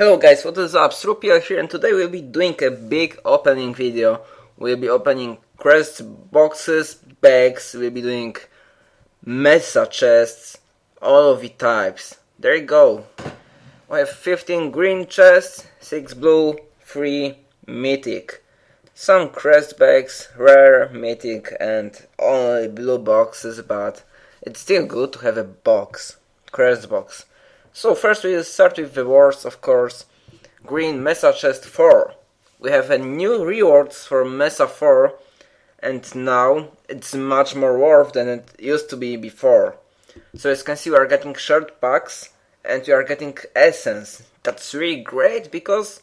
Hello guys, what is up? Srupia here and today we'll be doing a big opening video. We'll be opening crest boxes, bags, we'll be doing mesa chests, all of the types. There you go. We have 15 green chests, 6 blue, 3 mythic. Some crest bags, rare, mythic and only blue boxes but it's still good to have a box, crest box. So first we'll start with the rewards, of course. Green Mesa Chest 4. We have a new rewards for Mesa 4 and now it's much more worth than it used to be before. So as you can see we are getting shirt packs and we are getting essence. That's really great because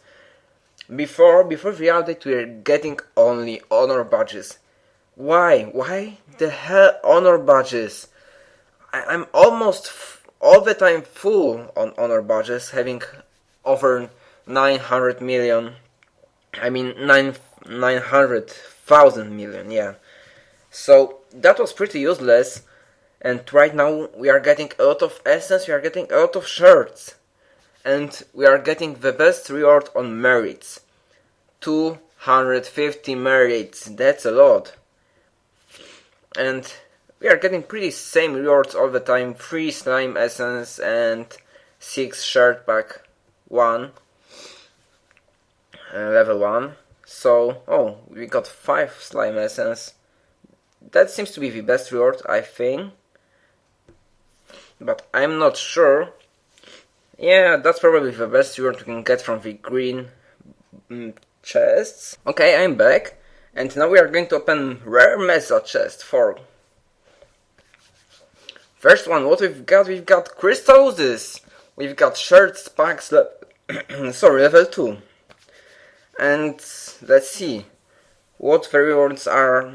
before before the update we were getting only honor badges. Why? Why the hell honor badges? I, am almost all the time full on honor badges, having over 900 million. I mean, 9 900,000 million, yeah. So that was pretty useless. And right now we are getting a lot of essence, we are getting a lot of shirts. And we are getting the best reward on merits. 250 merits, that's a lot. And we are getting pretty same rewards all the time. 3 slime essence and 6 shard pack 1. Uh, level 1. So, oh, we got 5 slime essence. That seems to be the best reward, I think. But I'm not sure. Yeah, that's probably the best reward we can get from the green mm, chests. Okay, I'm back. And now we are going to open rare mesa chest for First one, what we've got, we've got crystals. We've got shirts, packs, le sorry, level 2. And let's see what rewards are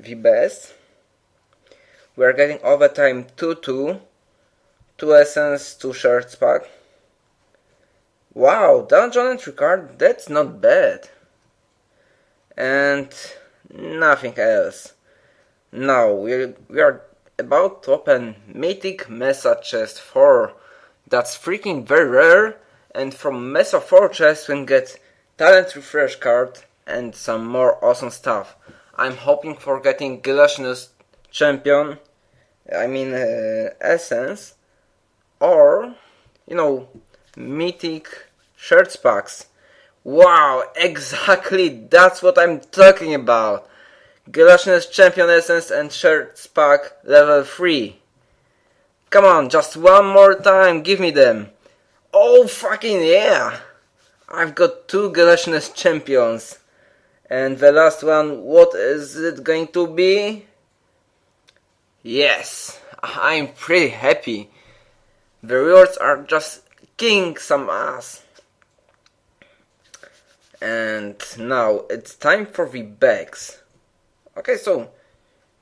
the best. We are getting over time 2 2, 2 essence, 2 shirts pack. Wow, dungeon entry card, that's not bad. And nothing else. Now we we are about to open Mythic Mesa Chest 4. That's freaking very rare. And from Mesa 4 chest we can get Talent Refresh card and some more awesome stuff. I'm hoping for getting Gelatinous Champion, I mean uh, Essence, or, you know, Mythic Shirts Packs. Wow, exactly that's what I'm talking about. Gelatinous Champion Essence and Shirts Pack level 3. Come on, just one more time, give me them. Oh fucking yeah! I've got two Gelatinous Champions. And the last one, what is it going to be? Yes, I'm pretty happy. The rewards are just king some ass. And now it's time for the bags. Okay, so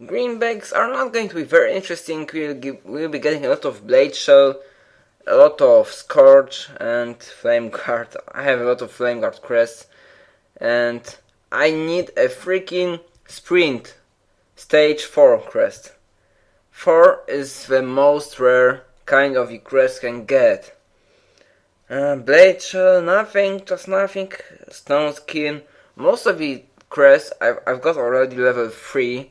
green bags are not going to be very interesting. We'll, give, we'll be getting a lot of blade shell, a lot of scourge and flame guard. I have a lot of flame guard crests, and I need a freaking sprint stage 4 crest. 4 is the most rare kind of crest can get. Uh, blade shell, nothing, just nothing. Stone skin. Most of the crest I've, I've got already level 3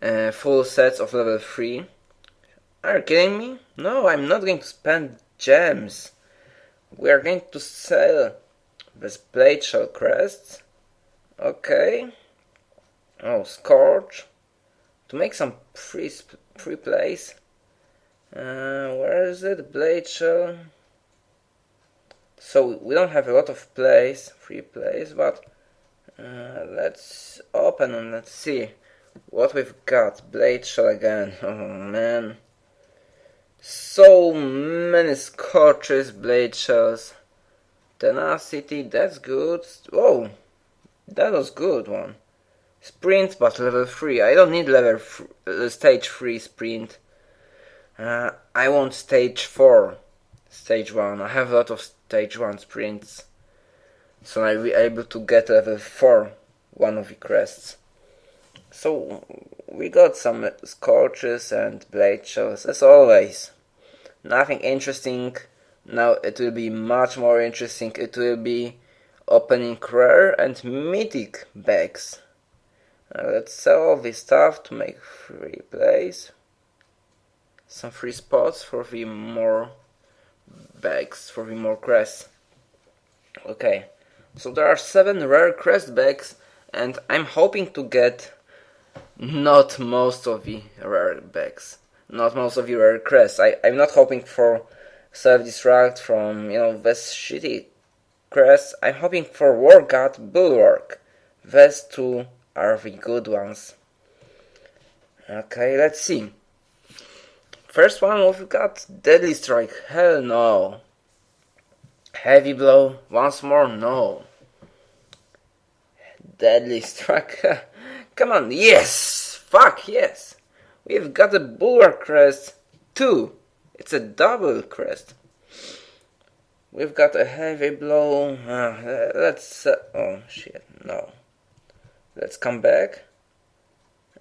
uh, full sets of level 3 are you kidding me? No, I'm not going to spend gems. We are going to sell this blade shell crests okay. Oh scourge to make some free free plays uh, where is it? Blade shell. So we don't have a lot of plays free plays but uh, let's open and let's see what we've got. Blade shell again. Oh man. So many scorches, blade shells. Tenacity, that's good. Oh, that was good one. Sprint, but level 3. I don't need level uh, stage 3 sprint. Uh, I want stage 4. Stage 1. I have a lot of stage 1 sprints so I'll be able to get level 4 one of the crests. So we got some scorches and blade shells as always. Nothing interesting, Now it will be much more interesting. It will be opening rare and mythic bags. Now let's sell all this stuff to make free plays. Some free spots for the more bags, for the more crests. Okay, so there are seven rare crest bags and I'm hoping to get not most of the rare bags. Not most of the rare crests. I, I'm not hoping for self-destruct from, you know, this shitty crest. I'm hoping for War God Bulwark. These two are the good ones. Okay, let's see. First one we've got Deadly Strike. Hell no. Heavy Blow. Once more, no. Deadly Strike. Come on, yes! Fuck, yes! We've got a Bulwark Crest too. It's a double crest. We've got a heavy blow. Uh, let's. Uh, oh shit, no. Let's come back.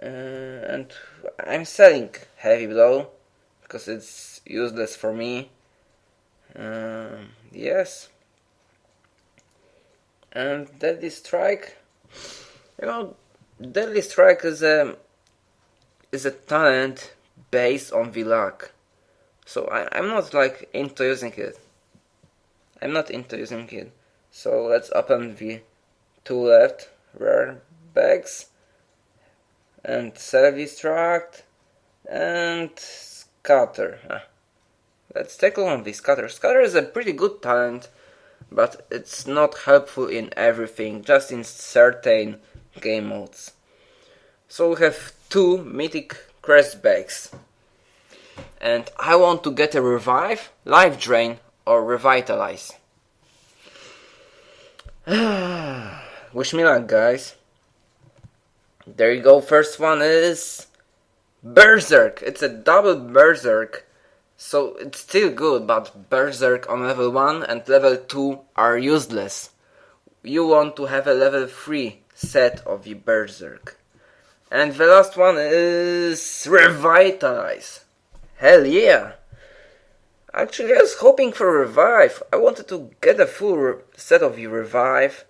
Uh, and I'm selling heavy blow because it's useless for me. Uh, yes. And Deadly Strike. You know, Deadly Strike is a is a talent based on luck. So I, I'm not like into using it. I'm not into using it. So let's open the two left rare bags and self-destruct and scatter. Ah. Let's take a look the scatter. Scatter is a pretty good talent, but it's not helpful in everything, just in certain game modes. So we have two mythic crest bags. And I want to get a revive, life drain, or revitalize. Wish me luck, guys. There you go. First one is Berserk. It's a double Berserk. So it's still good, but Berserk on level 1 and level 2 are useless. You want to have a level 3 set of the Berserk. And the last one is Revitalize. Hell yeah! Actually, I was hoping for Revive. I wanted to get a full set of the Revive.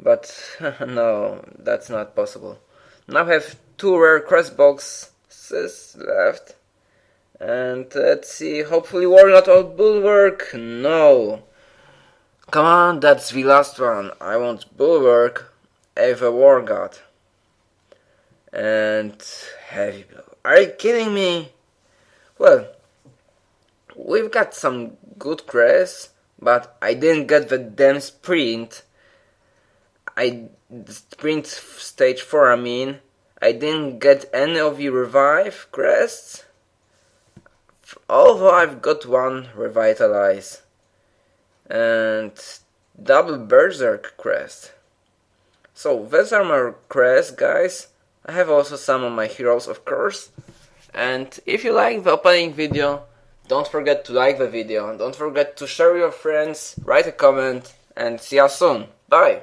But no, that's not possible. Now I have two rare crest boxes left. And let's see, hopefully Warlord or Bulwark? No. Come on, that's the last one. I want Bulwark, Eva War God. And Heavy Blow. Are you kidding me? Well, we've got some good crests, but I didn't get the damn sprint. I sprint stage 4 I mean. I didn't get any of the revive crests although I've got one revitalize and double berserk crest. So those are my crests guys. I have also some of my heroes of course. And if you like the opening video, don't forget to like the video, don't forget to share with your friends, write a comment and see you soon. Bye!